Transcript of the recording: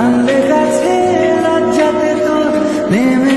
নাম লেখাছে লজ্জাতে তোর নেমে